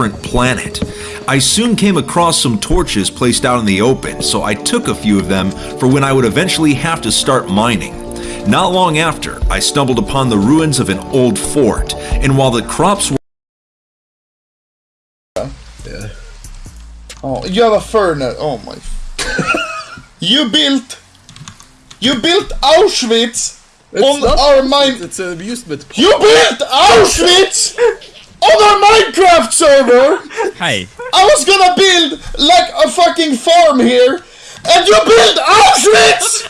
different planet. I soon came across some torches placed out in the open, so I took a few of them for when I would eventually have to start mining. Not long after, I stumbled upon the ruins of an old fort, and while the crops were Oh, you have a furnace. Oh my. you built. You built Auschwitz on not- our mine. It's an amusement park. You built Auschwitz on our Minecraft server. Hey, I was gonna build like a fucking farm here, and you built Auschwitz.